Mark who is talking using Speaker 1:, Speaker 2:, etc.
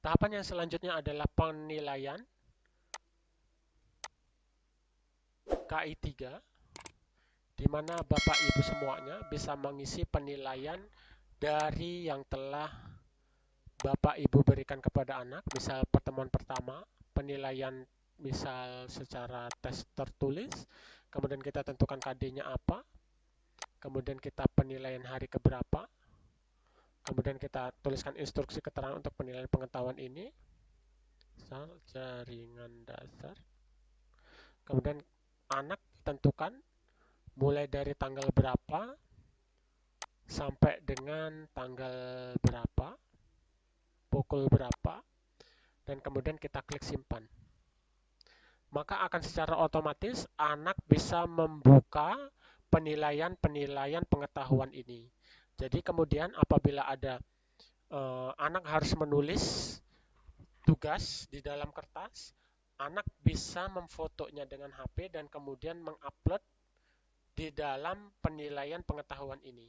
Speaker 1: Tahapan yang selanjutnya adalah penilaian. KI 3 di mana Bapak Ibu semuanya bisa mengisi penilaian dari yang telah Bapak Ibu berikan kepada anak, misal pertemuan pertama, penilaian misal secara tes tertulis, kemudian kita tentukan KD-nya apa, kemudian kita penilaian hari keberapa, kemudian kita tuliskan instruksi keterangan untuk penilaian pengetahuan ini. Misal jaringan dasar. Kemudian anak tentukan mulai dari tanggal berapa sampai dengan tanggal berapa pukul berapa dan kemudian kita klik simpan. Maka akan secara otomatis anak bisa membuka penilaian-penilaian pengetahuan ini jadi kemudian apabila ada uh, anak harus menulis tugas di dalam kertas, anak bisa memfotonya dengan HP dan kemudian mengupload di dalam penilaian pengetahuan ini.